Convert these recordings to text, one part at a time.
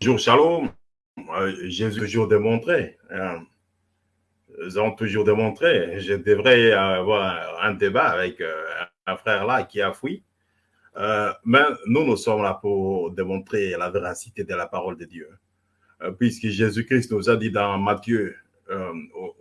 Bonjour, shalom. Euh, Jésus toujours démontré. Hein. Ils ont toujours démontré. Je devrais avoir un débat avec euh, un frère là qui a fui. Euh, mais nous, nous sommes là pour démontrer la véracité de la parole de Dieu. puisque Jésus-Christ nous a dit dans Matthieu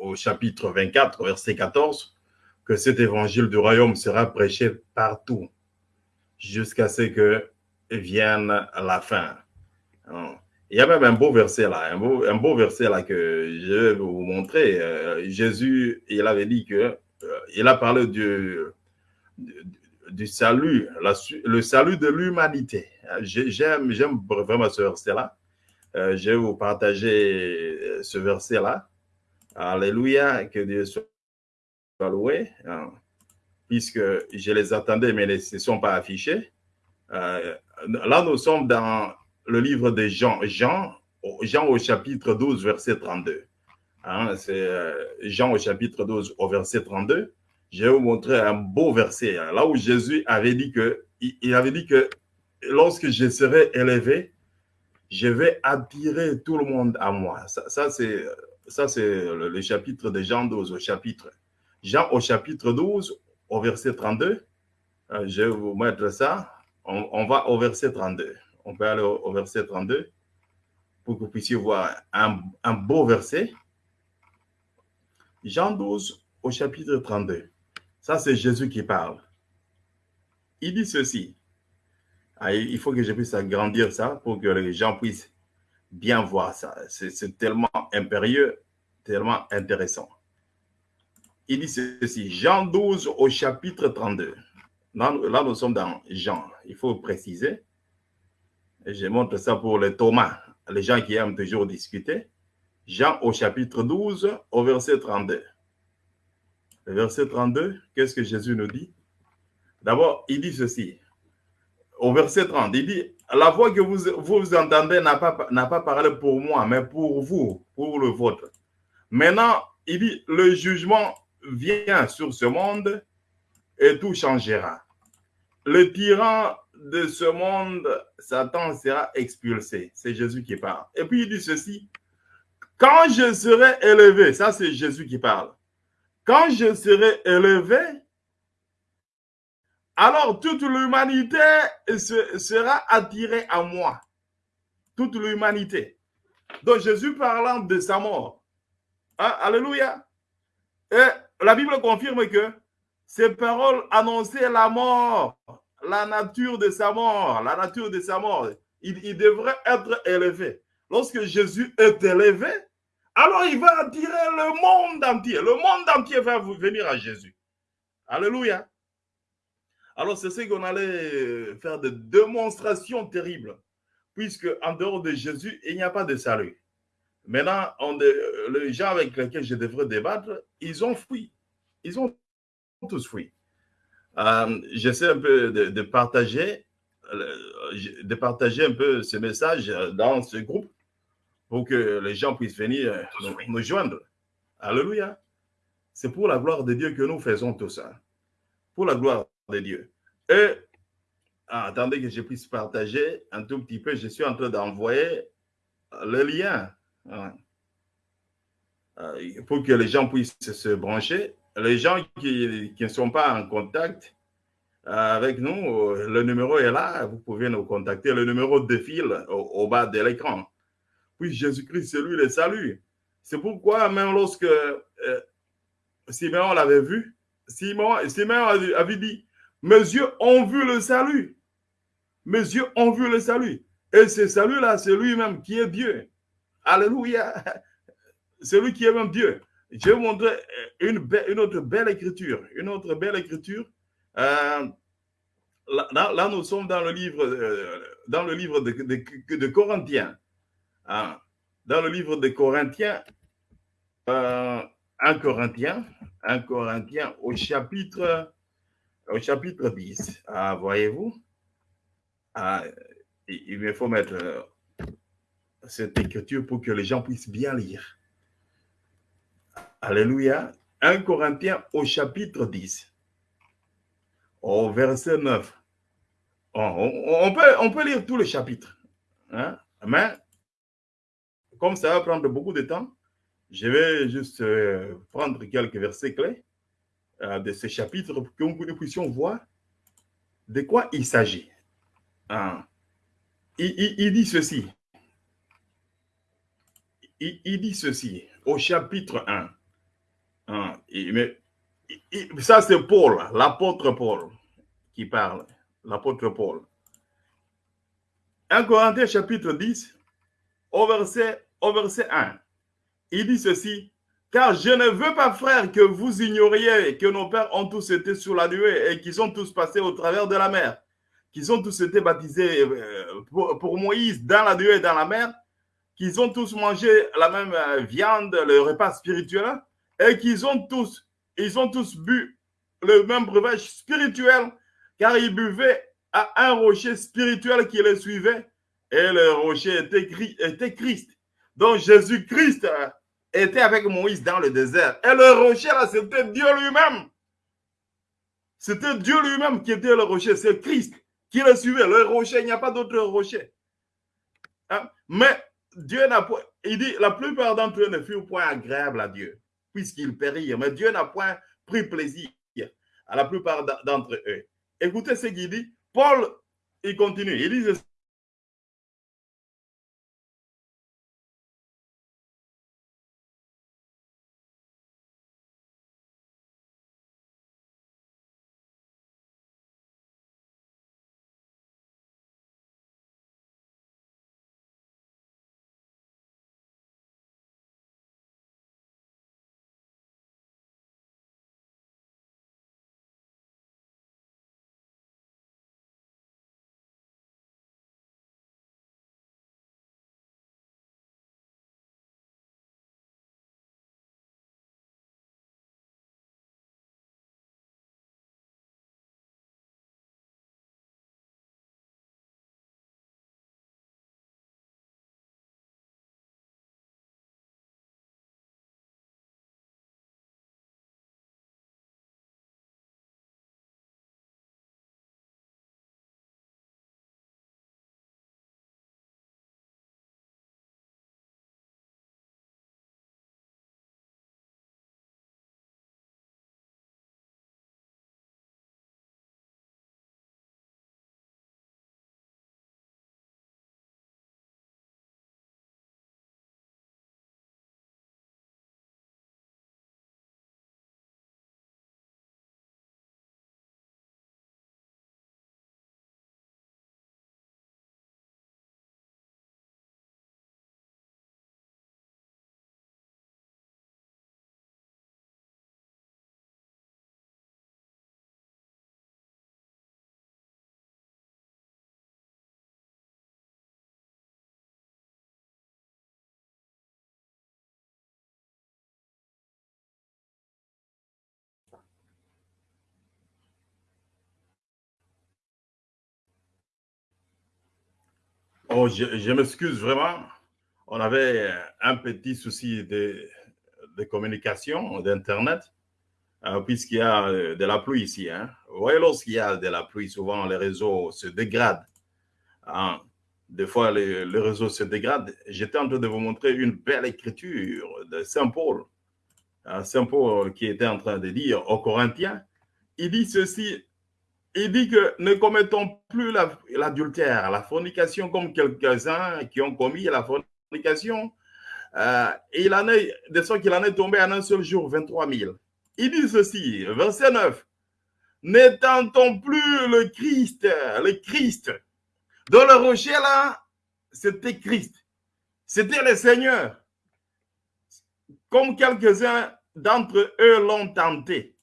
au, chapitre 24, verset 14, que cet évangile du royaume sera prêché partout jusqu'à ce que vienne la fin. Il y a même un beau verset là, un beau, un beau verset là que je vais vous montrer. Euh, Jésus, il avait dit que, euh, il a parlé du, du, salut, le salut de l'humanité. J'aime vraiment ce verset-là. Euh, je vais vous partager ce verset-là. Alléluia, que Dieu soit loué. Hein, puisque je les attendais, mais ils ne se sont pas affichés. là, nous sommes dans le livre de Jean, Jean, au chapitre 12, verset 32. Hein, c'est euh, Jean au chapitre 12, au verset 32. Je vais vous montrer un beau verset, hein, là où Jésus avait dit que, il avait dit que lorsque je serai élevé, je vais attirer tout le monde à moi. Ça, ça c'est ça c'est le, chapitre de Jean 12 au chapitre. Jean au chapitre 12, au verset 32. Euh, je vais vous mettre ça. on va au verset 32 on peut aller au, verset 32 pour que vous puissiez voir un, beau verset. Jean 12 au chapitre 32. Ça, c'est Jésus qui parle. Il dit ceci. Ah, il faut que je puisse agrandir ça pour que les gens puissent bien voir ça. C'est tellement impérieux, tellement intéressant. Il dit ceci, Jean 12 au chapitre 32. Là, là, nous sommes dans Jean, il faut préciser. Je montre ça pour les Thomas, les gens qui aiment toujours discuter. Jean au chapitre 12, au verset 32. Le verset 32, qu'est-ce que Jésus nous dit? D'abord, il dit ceci. Au verset 30, il dit, la voix que vous, entendez n'a pas, pas parlé pour moi, mais pour vous, pour le vôtre. Maintenant, il dit, le jugement vient sur ce monde et tout changera. Le tyran de ce monde, Satan sera expulsé. C'est Jésus qui parle. Et puis il dit ceci, quand je serai élevé, ça c'est Jésus qui parle, quand je serai élevé, alors toute l'humanité sera attirée à moi. Toute l'humanité. Donc Jésus parlant de sa mort. Hein, alléluia. Et la Bible confirme que ces paroles annonçaient la mort la nature de sa mort, la nature de sa mort. Il, devrait être élevé. Lorsque Jésus est élevé, alors il va attirer le monde entier. Le monde entier va venir à Jésus. Alléluia. Alors c'est ce qu'on allait faire de démonstrations terribles, puisque en dehors de Jésus, il n'y a pas de salut. Maintenant, on, les gens avec lesquels je devrais débattre, ils ont fui. Ils ont tous fui. Euh, j'essaie un peu de, partager, euh, de partager un peu ce message dans ce groupe pour que les gens puissent venir nous, joindre. Alléluia. C'est pour la gloire de Dieu que nous faisons tout ça. Pour la gloire de Dieu. Et ah, attendez que je puisse partager un tout petit peu. Je suis en train d'envoyer le lien euh, pour que les gens puissent se brancher les gens qui, ne sont pas en contact euh, avec nous, le numéro est là, vous pouvez nous contacter. Le numéro défile au, au bas de l'écran. Puis Jésus-Christ, c'est lui le salut. C'est pourquoi même lorsque euh, Simon l'avait vu, Simon, Simon avait dit, mes yeux ont vu le salut. Mes yeux ont vu le salut. Et ce salut-là, c'est lui-même qui est Dieu. Alléluia. C'est lui qui est même Dieu. Je vais vous montrer une, autre belle écriture. Une autre belle écriture. Euh, là, nous sommes dans le livre, euh, dans le livre de, de, Corinthiens. Hein. Dans le livre de Corinthiens, euh, 1 Corinthiens, 1 Corinthiens au chapitre, au chapitre 10. Ah, voyez-vous? Ah, il me faut mettre euh, cette écriture pour que les gens puissent bien lire. Alléluia. 1 Corinthiens au chapitre 10, au verset 9. On, peut, lire tout le chapitre. Hein? Mais comme ça va prendre beaucoup de temps, je vais juste euh, prendre quelques versets clés euh, de ce chapitre pour que nous puissions voir de quoi il s'agit. Ah. Il, dit ceci. Il, dit ceci au chapitre 1. Ah, mais, ça, c'est Paul, l'apôtre Paul qui parle. L'apôtre Paul. 1 Corinthiens chapitre 10, au verset, au verset 1. Il dit ceci, car je ne veux pas, frère, que vous ignoriez que nos pères ont tous été sur la nuée et qu'ils sont tous passés au travers de la mer, qu'ils ont tous été baptisés euh, pour, Moïse dans la nuée et dans la mer, qu'ils ont tous mangé la même euh, viande, le repas spirituel, et qu'ils ont tous, ils ont tous bu le même breuvage spirituel, car ils buvaient à un rocher spirituel qui les suivait, et le rocher était, Christ. Donc Jésus-Christ était avec Moïse dans le désert. Et le rocher, là, c'était Dieu lui-même. C'était Dieu lui-même qui était le rocher. C'est Christ qui le suivait. Le rocher, il n'y a pas d'autre rocher. Hein? Mais Dieu n'a pas... Il dit, la plupart d'entre eux ne furent point agréables à Dieu, puisqu'ils périrent. Mais Dieu n'a point pris plaisir à la plupart d'entre eux. Écoutez ce qu'il dit. Paul, il continue. Il dit Oh, je, m'excuse vraiment. On avait un petit souci de, communication, d'Internet, euh, puisqu'il y a euh, de la pluie ici. Hein. Vous voyez, lorsqu'il y a de la pluie, souvent les réseaux se dégradent. Hein. Des fois, les, le réseau se dégrade. J'étais en train de vous montrer une belle écriture de Saint Paul. Hein, Saint Paul qui était en train de dire aux Corinthiens, il dit ceci, il dit que ne commettons plus l'adultère, la, fornication comme quelques-uns qui ont commis la fornication. Euh, il en est, de en est tombé en un seul jour 23 000. Il dit ceci, verset 9. N'étendons plus le Christ, le Christ. Dans le rocher là, c'était Christ. C'était le Seigneur. Comme quelques-uns d'entre eux l'ont tenté.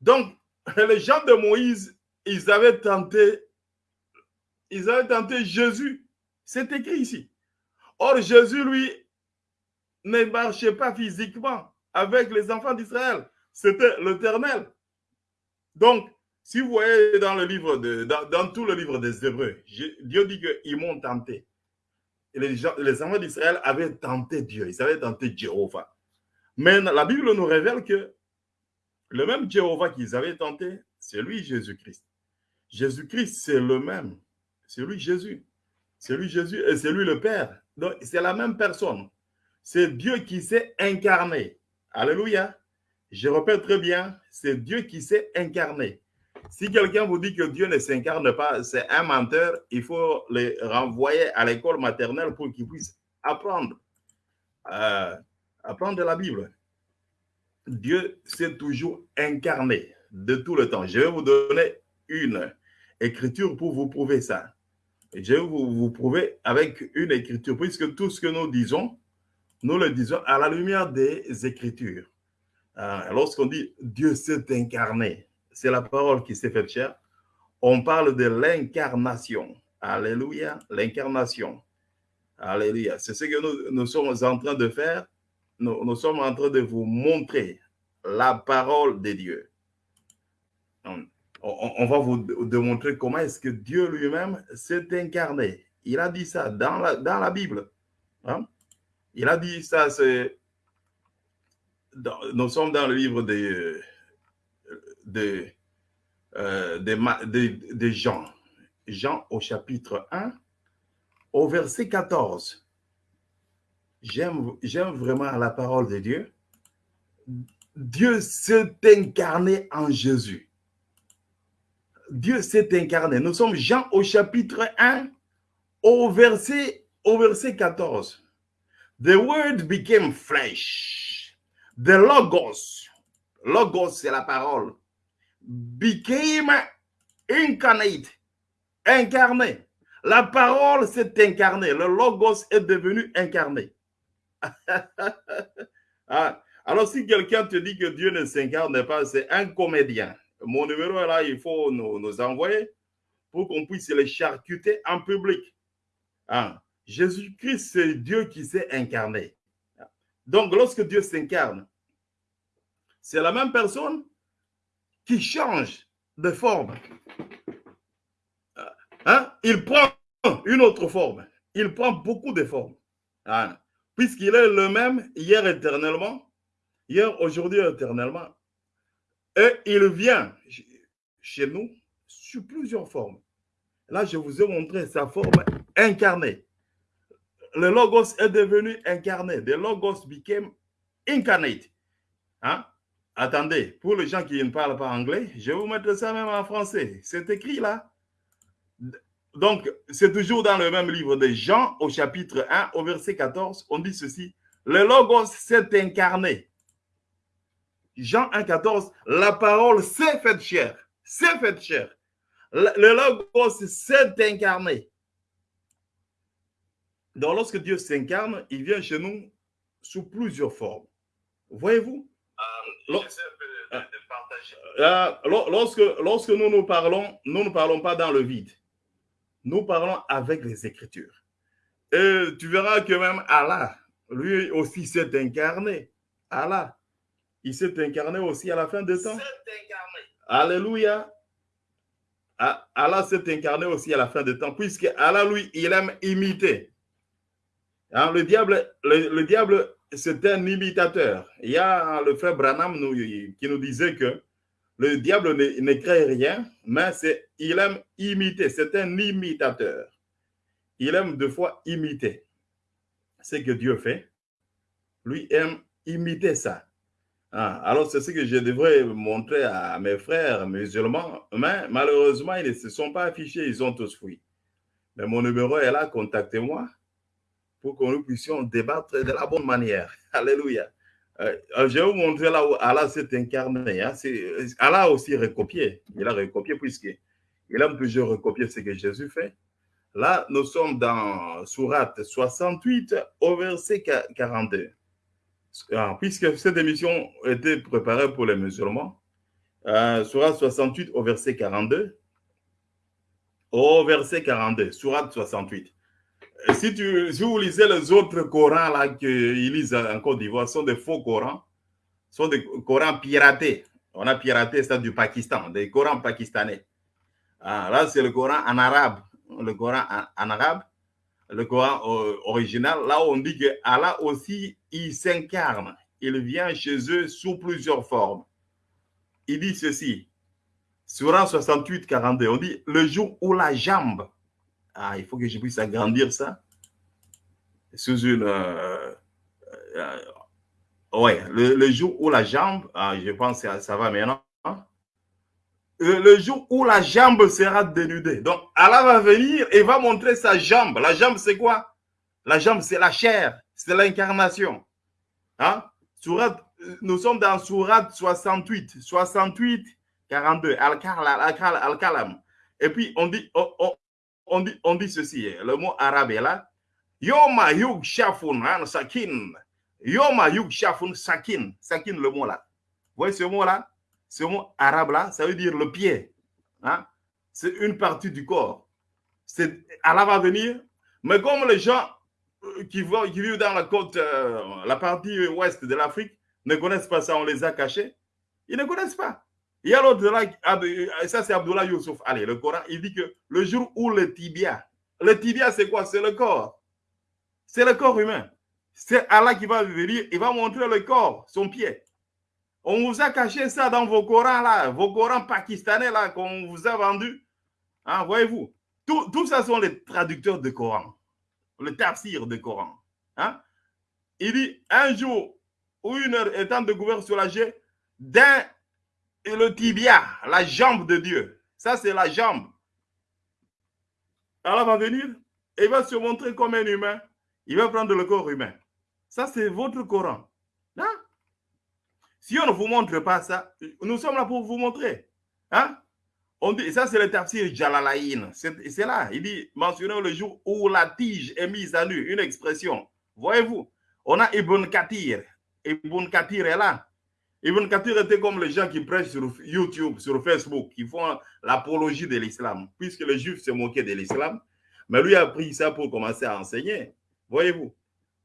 Donc, les gens de Moïse, ils avaient tenté, ils avaient tenté Jésus. C'est écrit ici. Or, Jésus, lui, ne marchait pas physiquement avec les enfants d'Israël. C'était l'éternel. Donc, si vous voyez dans le livre de, dans, tout le livre des Hébreux, Dieu dit qu'ils m'ont tenté. les, les enfants d'Israël avaient tenté Dieu, ils avaient tenté Jéhovah. Mais la Bible nous révèle que le même Jéhovah qu'ils avaient tenté, c'est lui Jésus-Christ. Jésus-Christ, c'est le même. C'est lui Jésus. C'est lui Jésus et c'est lui le Père. Donc, c'est la même personne. C'est Dieu qui s'est incarné. Alléluia. Je répète très bien, c'est Dieu qui s'est incarné. Si quelqu'un vous dit que Dieu ne s'incarne pas, c'est un menteur, il faut le renvoyer à l'école maternelle pour qu'il puisse apprendre, euh, apprendre la Bible. Dieu s'est toujours incarné de tout le temps. Je vais vous donner une écriture pour vous prouver ça. Je vais vous, vous prouver avec une écriture, puisque tout ce que nous disons, nous le disons à la lumière des écritures. Euh, lorsqu'on dit Dieu s'est incarné, c'est la parole qui s'est faite chair. On parle de l'incarnation. Alléluia, l'incarnation. Alléluia. C'est ce que nous, nous, sommes en train de faire. Nous, sommes en train de vous montrer la parole de Dieu. On, va vous démontrer comment est-ce que Dieu lui-même s'est incarné. Il a dit ça dans la, dans la Bible. Hein? Il a dit ça, c'est... Nous sommes dans le livre de, euh, de, de, de, Jean. Jean au chapitre 1, au verset 14. J'aime vraiment la parole de Dieu. Dieu s'est incarné en Jésus. Dieu s'est incarné. Nous sommes Jean au chapitre 1, au verset, au verset 14. The word became flesh. The logos. Logos, c'est la parole became incarnate, incarné. La parole s'est incarnée, le logos est devenu incarné. Ah, alors si quelqu'un te dit que Dieu ne s'incarne pas, c'est un comédien. Mon numéro est là, il faut nous, envoyer pour qu'on puisse les charcuter en public. Ah, Jésus-Christ, c'est Dieu qui s'est incarné. Donc, lorsque Dieu s'incarne, c'est la même personne, qui change de forme. Hein? Il prend une autre forme. Il prend beaucoup de formes. Puisqu'il est le même hier éternellement, hier, aujourd'hui, éternellement. Et il vient chez nous sous plusieurs formes. Là, je vous ai montré sa forme incarnée. Le logos est devenu incarné. The logos became incarnate. Hein? Attendez, pour les gens qui ne parlent pas anglais, je vais vous mettre ça même en français. C'est écrit là. Donc, c'est toujours dans le même livre de Jean, au chapitre 1, au verset 14, on dit ceci. Le Logos s'est incarné. Jean 1, 14, la parole s'est faite chair. S'est faite chair. Le Logos s'est incarné. Donc, lorsque Dieu s'incarne, il vient chez nous sous plusieurs formes. Voyez-vous? Lorsque, lorsque nous nous parlons, nous ne parlons pas dans le vide. Nous parlons avec les Écritures. Et tu verras que même Allah, lui aussi s'est incarné. Allah, il s'est incarné aussi à la fin des temps. Alléluia. Ah, Allah s'est incarné aussi à la fin des temps, puisque Allah, lui, il aime imiter. Hein, le diable, le diable c'est un imitateur. Il y a le frère Branham qui nous disait que le diable ne, crée rien, mais il aime imiter. C'est un imitateur. Il aime deux fois imiter ce que Dieu fait. Lui aime imiter ça. Ah, alors, c'est ce que je devrais montrer à mes frères musulmans, mais malheureusement, ils ne se sont pas affichés, ils ont tous fui. Mais mon numéro est là, contactez-moi pour que nous puissions débattre de la bonne manière. Alléluia. Euh, je vais vous montrer là où Allah s'est incarné. Hein. Allah a aussi recopié. Il a recopié puisqu'il aime toujours recopier ce que Jésus fait. Là, nous sommes dans Surat 68 au verset 42. Ah, puisque cette émission était préparée pour les musulmans, euh, Surat 68 au verset 42. Au verset 42, Surat 68 si, tu, si vous lisez les autres Corans là qu'ils lisent en Côte d'Ivoire, sont des faux Corans, sont des Corans piratés. On a piraté ça du Pakistan, des Corans pakistanais. Ah, là, c'est le Coran en arabe, le Coran en, arabe, le Coran euh, original. Là, on dit que Allah aussi, il s'incarne. Il vient chez eux sous plusieurs formes. Il dit ceci, Surah 68, 42, on dit le jour où la jambe Ah, il faut que je puisse agrandir ça. Sous une... Euh, euh, ouais, le, jour où la jambe, ah, je pense que ça va maintenant. Le, jour où la jambe sera dénudée. Donc, Allah va venir et va montrer sa jambe. La jambe, c'est quoi? La jambe, c'est la chair. C'est l'incarnation. Hein? nous sommes dans Surat 68. 68, 42. Al-Kalam. Et puis, on dit, on, dit, on dit ceci. Le mot arabe est là. Yoma yug shafun sakin. Yoma yug shafun sakin. Sakin, le mot là. Vous voyez ce mot là? Ce mot arabe là, ça veut dire le pied. Hein? C'est une partie du corps. Allah va venir. Mais comme les gens euh, qui, qui vivent dans la côte, euh, la partie ouest de l'Afrique, ne connaissent pas ça, on les a cachés. Ils ne connaissent pas. Il y a l'autre là, ça c'est Abdullah Youssouf. Allez, le Coran, il dit que le jour où le tibia, le tibia c'est quoi? C'est le corps. C'est le corps humain. C'est Allah qui va venir, il va montrer le corps, son pied. On vous a caché ça dans vos Corans là, vos Corans pakistanais là qu'on vous a vendus. Hein, voyez-vous? Tout, tout, ça sont les traducteurs de Coran, le tafsir de Coran. Hein? Il dit un jour ou une heure étant sur la jet d'un et le tibia, la jambe de Dieu. Ça, c'est la jambe. Allah va venir et il va se montrer comme un humain. Il va prendre le corps humain. Ça, c'est votre Coran. Hein? Si on ne vous montre pas ça, nous sommes là pour vous montrer. Hein? On dit, ça, c'est le tafsir Jalalaïn. C'est là. Il dit, mentionnez le jour où la tige est mise à nu. Une expression. Voyez-vous, on a Ibn Kathir. Ibn Kathir est là. Ibn Kathir était comme les gens qui prêchent sur YouTube, sur Facebook, qui font l'apologie de l'islam, puisque les juifs se moquaient de l'islam. Mais lui a pris ça pour commencer à enseigner. Voyez-vous?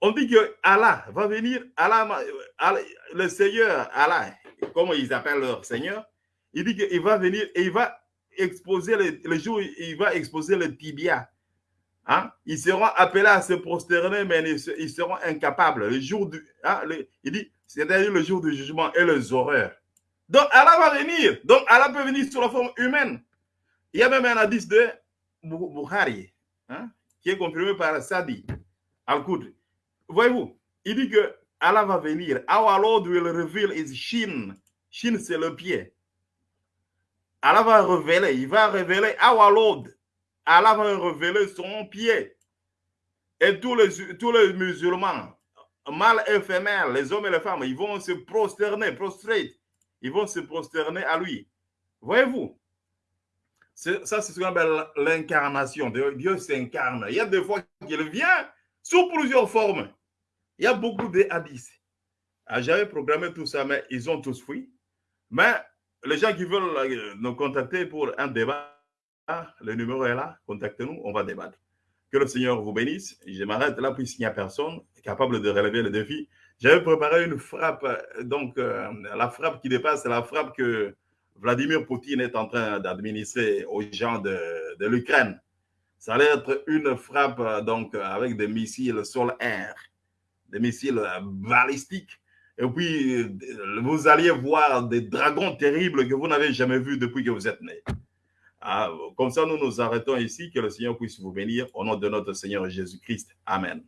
On dit que Allah va venir, Allah, le Seigneur, Allah, comme ils appellent leur Seigneur, il dit qu'il va venir et il va exposer le, jour, il va exposer le tibia. Hein? Ils seront appelés à se prosterner, mais ils seront incapables. Le jour du, hein, il dit, c'est-à-dire le jour du jugement et les horreurs. Donc Allah va venir. Donc Allah peut venir sous la forme humaine. Il y a même un hadith de Bukhari, hein, qui est confirmé par Sadi Al-Qudri. Voyez-vous, il dit que Allah va venir. Our Lord will reveal his shin. Shin, c'est le pied. Allah va révéler, il va révéler our Lord. Allah va révéler son pied. Et tous les musulmans, et femelles, les hommes et les femmes, ils vont se prosterner, prostrate. Ils vont se prosterner à lui. Voyez-vous? Ça, c'est ce qu'on appelle l'incarnation. Dieu s'incarne. Il y a des fois qu'il vient sous plusieurs formes. Il y a beaucoup de hadiths. Ah, j'avais programmé tout ça, mais ils ont tous fui. Mais les gens qui veulent euh, nous contacter pour un débat, le numéro est là, contactez-nous, on va débattre. Que le Seigneur vous bénisse. Je m'arrête là puisqu'il n'y a personne capable de relever le défi. J'avais préparé une frappe, donc euh, la frappe qui dépasse, la frappe que Vladimir Poutine est en train d'administrer aux gens de, l'Ukraine. Ça allait être une frappe donc avec des missiles sol-air, des missiles balistiques. Et puis, vous alliez voir des dragons terribles que vous n'avez jamais vus depuis que vous êtes né. Ah, comme ça, nous nous arrêtons ici. Que le Seigneur puisse vous bénir au nom de notre Seigneur Jésus-Christ. Amen.